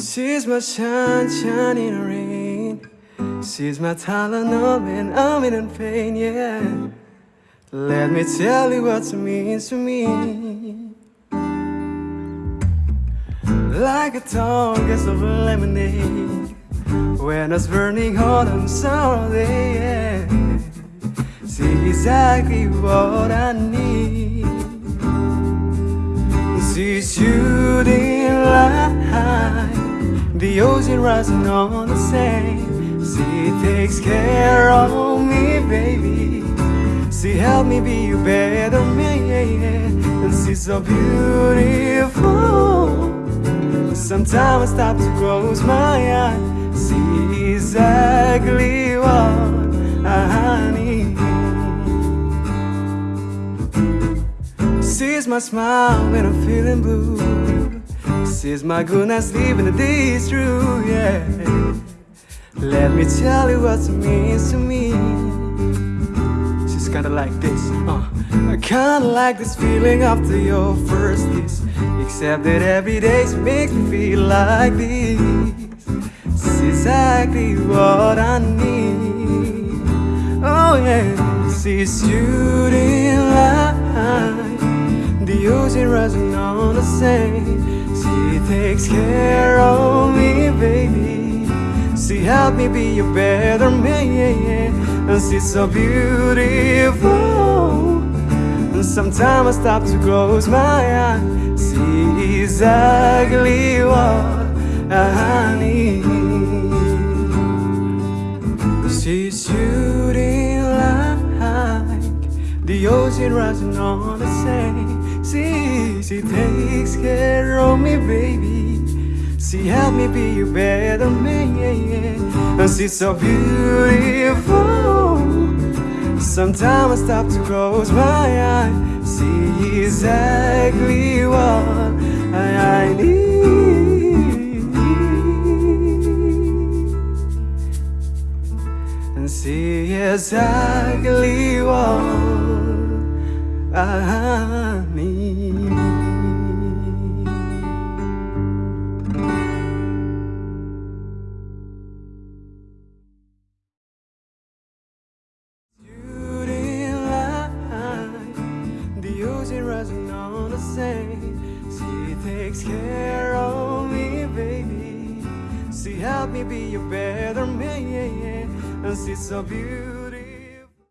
She's my sunshine in the rain. She's my Tylenol when I'm in pain, yeah. Let me tell you what it means to me. Like a tongue of lemonade when it's burning hot on summer day. Yeah. See exactly what I need. She's light the ocean rising on the sand. She takes care of me, baby. She helped me be a better man And she's so beautiful. Sometimes I stop to close my eyes. See exactly what I need. She's my smile when I'm feeling blue is my goodness living the day is through, yeah. Let me tell you what it means to me. She's kinda like this, uh. I kinda like this feeling after your first kiss. Except that every day she makes me feel like this. It's exactly what I need. Oh yeah, she's shooting light. The ocean rising on the sand she takes care of me, baby. She helped me be a better man. And she's so beautiful. And sometimes I stop to close my eyes. See exactly what I need She's shooting like the ocean rising on the sand See, she takes care of me, baby. She helped me be a better man, And she's so beautiful. Sometimes I stop to close my eyes. See exactly what I need. And see exactly what I on the sand She takes care of me, baby. She helped me be a better man. And she's so beautiful